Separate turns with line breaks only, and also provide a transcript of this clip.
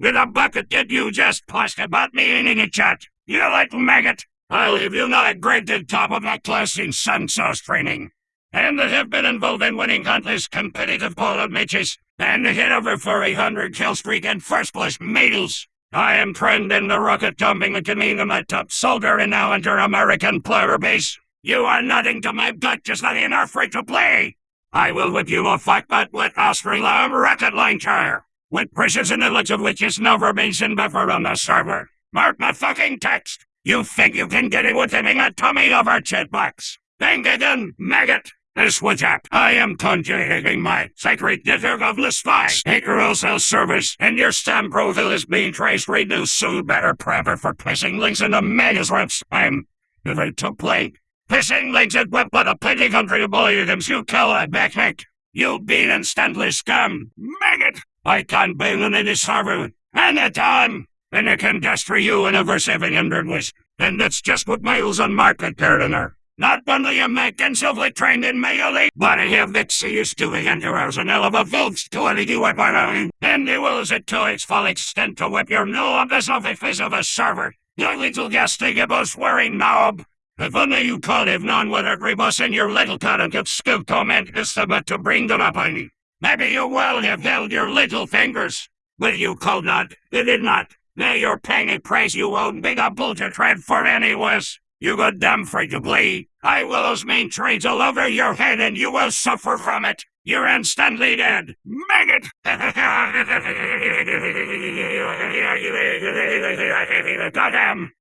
With a bucket did you just post about me eating a chat? You little maggot! I leave you not a graded top of my class in sun sauce training. And that have been involved in winning countless competitive polo matches and hit over 400 kill streak and first place medals. I am trained in the rocket jumping and coming my top soldier and now under American player base. You are nothing to my gut just like an free to play. I will whip you a fight but with Australium rocket launcher. With knowledge of which is never mentioned before on the server. Mark my fucking text. You think you can get it with having a tummy over chat box? Think again, maggot. This was up. I am conjuring my sacred network of the spies. Hacker cell service, and your Steam profile is being traced. Read new soon better prepper for pissing links in the manuscripts. I'm ready to play. Pissing links at web but a plenty country of volumes you kill a backhack. You been instantly scum. Maggot! I can't be on any server. And the time. And I can destroy you in over 700 ways. And that's just what Miles on market gardener. Not only am I trained in melee, eh? but I have excuse to enter as an of volts to any weapon, and it will to its full extent to whip your new office off the face of a server. You little gastigable swearing knob. If only you could have known what a rebus in your little cut could skill comment is about to bring them up on you. Maybe you will have held your little fingers. But you could not. You did not. Now you're paying a price you won't be able to trade for anyways. You got damn free to play. I will use main trades all over your head and you will suffer from it. You're instantly dead. Maggot! Goddamn!